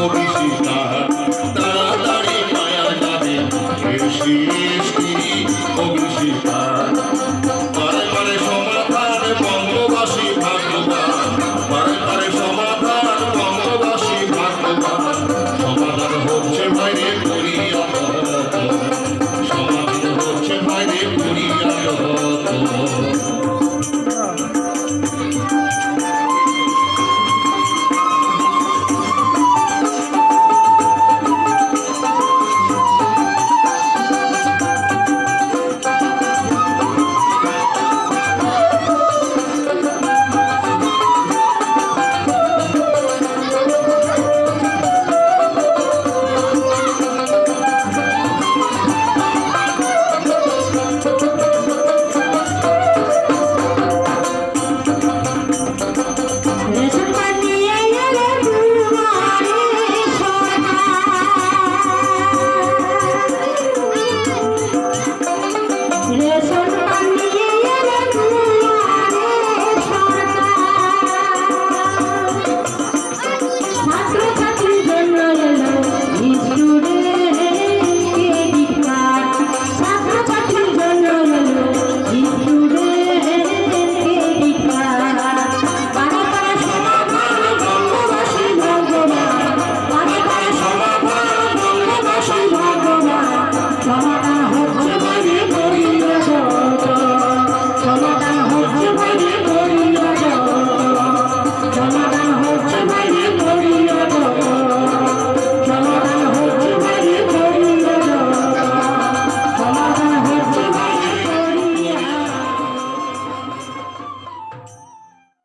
Mogi